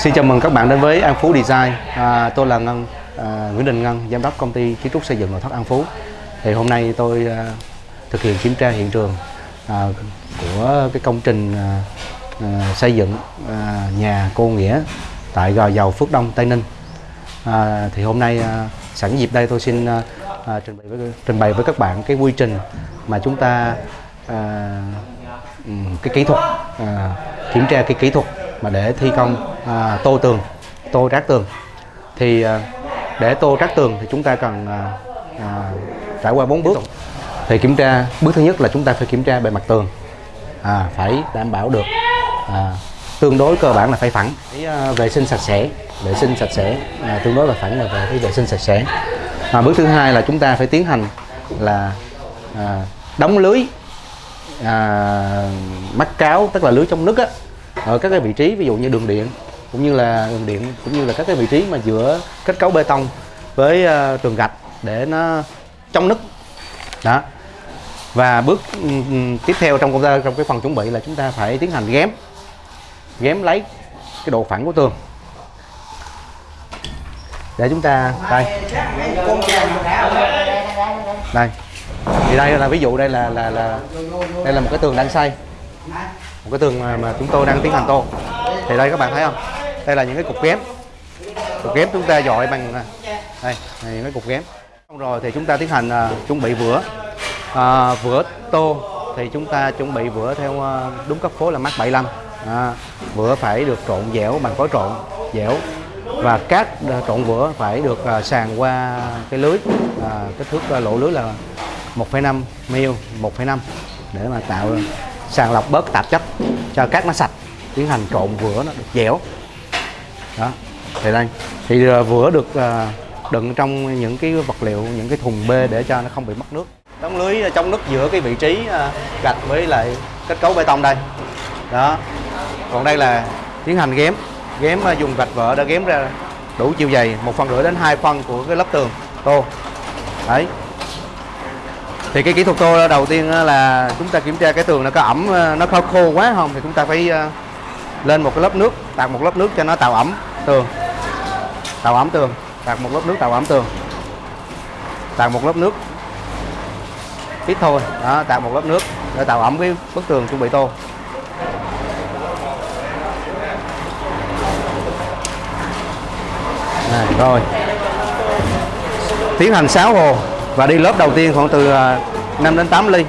Xin chào mừng các bạn đến với An Phú Design. À, tôi là Ngân, à, Nguyễn Đình Ngân, giám đốc công ty kiến trúc xây dựng nội thất An Phú. Thì hôm nay tôi à, thực hiện kiểm tra hiện trường à, của cái công trình à, à, xây dựng à, nhà cô Nghĩa tại Gò Dầu Phước Đông Tây Ninh. À, thì hôm nay à, sẵn dịp đây tôi xin à, à, trình bày với trình bày với các bạn cái quy trình mà chúng ta à, ừ, cái kỹ thuật à, kiểm tra cái kỹ thuật mà để thi công à, tô tường tô rác tường. Thì à, để tô rác tường thì chúng ta cần à, à, trải qua bốn bước. Thì kiểm tra bước thứ nhất là chúng ta phải kiểm tra bề mặt tường. À, phải đảm bảo được à, tương đối cơ bản là phải phẳng. Phải, à, vệ sinh sạch sẽ vệ sinh sạch sẽ à, tương đối là phẳng là về cái vệ sinh sạch sẽ. À, bước thứ hai là chúng ta phải tiến hành là à, đóng lưới à, mắc cáo tức là lưới trong nước á ở các cái vị trí ví dụ như đường điện cũng như là đường điện cũng như là các cái vị trí mà giữa kết cấu bê tông với uh, tường gạch để nó chống nứt. Đó. Và bước um, tiếp theo trong công tác trong cái phần chuẩn bị là chúng ta phải tiến hành ghém ghém lấy cái độ phẳng của tường. Để chúng ta đây. Đây. Thì đây là ví dụ đây là là là đây là một cái tường đang xây một cái tường mà, mà chúng tôi đang tiến hành tô. Thì đây các bạn thấy không? Đây là những cái cục ghém. Cục ghém chúng ta dọi bằng à, đây là những cái cục ghém. Xong rồi thì chúng ta tiến hành uh, chuẩn bị vữa. Uh, vữa tô thì chúng ta chuẩn bị vữa theo uh, đúng cấp phối là mát 75 à, vữa phải được trộn dẻo bằng phối trộn dẻo. Và cát trộn vữa phải được uh, sàn qua cái lưới uh, kích thước uh, lỗ lưới là 1,5 mil 1,5 để mà tạo sàng lọc bớt tạp chất cho cát nó sạch, tiến hành trộn vữa nó được dẻo. Đó, thì đây. Thì ờ, vữa được ờ, đựng trong những cái vật liệu, những cái thùng bê để cho nó không bị mất nước. Đóng lưới chống nước giữa cái vị trí ờ, gạch với lại kết cấu bê tông đây. Đó. Còn đây là tiến hành ghém ghém dùng gạch vỡ đã ghém ra đủ chiều dày, một phần rưỡi đến hai phân của cái lớp tường tô. Đấy thì cái kỹ thuật tô đầu tiên là chúng ta kiểm tra cái tường nó có ẩm ờ, nó có khô quá không? Thì chúng ta phải ờ, lên một cái lớp nước tạt một lớp nước cho nó tạo ẩm tường. Tạo ẩm tường tạt một lớp nước tạo ẩm tường. Tạt một lớp nước. Ít thôi đó tạt một lớp nước để tạo ẩm cái bức tường chuẩn bị tô. Này, rồi. Tiến hành 6 hồ và đi lớp đầu tiên khoảng từ à, 5 đến 8 ly.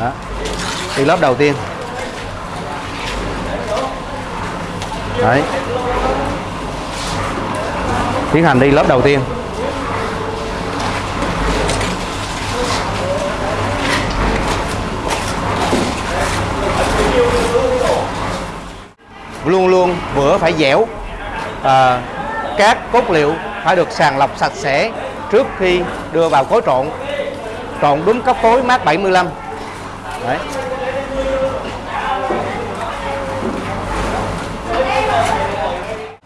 Đó. đi lớp đầu tiên. Đấy. Tiến hành đi lớp đầu tiên. Luôn luôn bữa phải dẻo. À, các cốt liệu phải được sàng lọc sạch sẽ trước khi đưa vào khối trộn. Trộn đúng cấp phối mát 75 Đấy.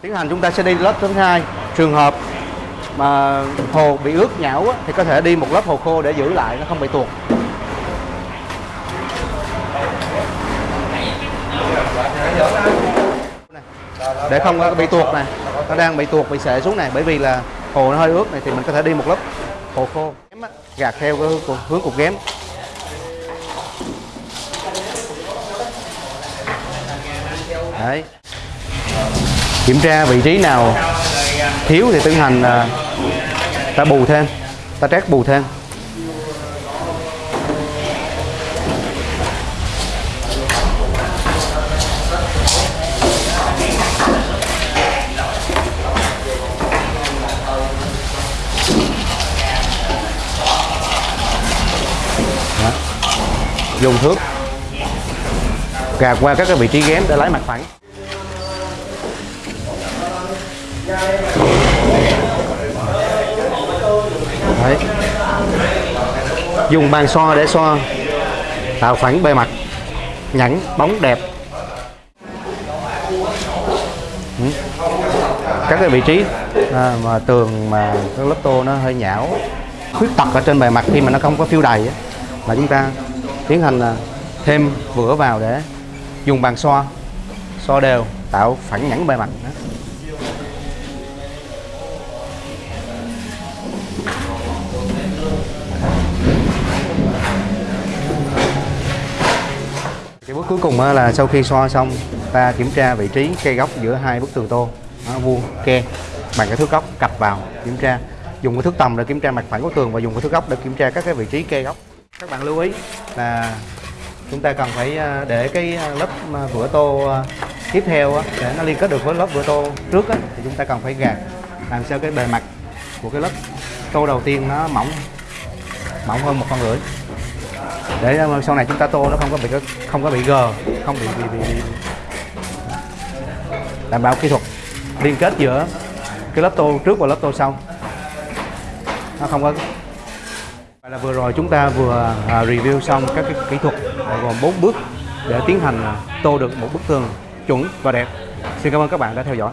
tiến hành chúng ta sẽ đi lớp thứ hai. Trường hợp mà hồ bị ướt nhão á, thì có thể đi một lớp hồ khô để giữ lại nó không bị tuột. Để không có bị tuột này nó đang bị tuột bị sệ xuống này bởi vì là hồ nó hơi ướt này thì mình có thể đi một lớp. Hồ khô. Gạt theo cái hướng, cục- ghém đấy. Kiểm tra vị trí nào thiếu thì tiến hành à, ta bù thêm ta trét bù thêm dùng thước. Gạt qua các cái vị trí ghém để lấy mặt phẳng. Đấy. dùng bàn xoa để xoa. Tạo phẳng bề mặt. Nhẵn bóng đẹp. Ừ. Các cái vị trí. À, mà tường mà cái lớp tô nó hơi nhão. Khuyết tật ở trên bề mặt khi mà nó không có phiêu đầy á, là chúng ta tiến hành là thêm vữa vào để dùng bàn xoa. Xoa đều tạo phẳng nhẵn bề mặt đó. cái bước cuối cùng à, là sau khi xoa xong ta kiểm tra vị trí kê góc giữa hai bức tường tô đó, vuông ke bằng cái thước góc cặp vào kiểm tra. Dùng cái thước tầm để kiểm tra mặt phẳng của tường và dùng cái thước góc để kiểm tra các cái vị trí kê góc các bạn lưu ý. Là chúng ta cần phải à, để cái à, lớp à, vữa tô tiếp theo để nó liên kết được với lớp vữa tô trước thì chúng ta cần phải gạt làm sao cái bề mặt của cái lớp tô đầu tiên nó mỏng mỏng hơn một con rưỡi để sau này chúng ta tô nó không có bị không có bị gờ không bị bị, bị, bị đảm bảo kỹ thuật liên kết giữa cái lớp tô trước và lớp tô sau. Nó không có là vừa rồi chúng ta vừa à, review xong các cái kỹ thuật à, gồm 4 bước để tiến hành à, tô được một bức tường chuẩn và đẹp. Xin cảm ơn các bạn đã theo dõi.